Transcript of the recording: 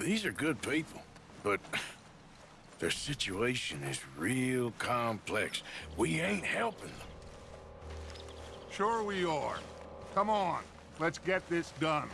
These are good people, but their situation is real complex. We ain't helping them. Sure we are. Come on, let's get this done.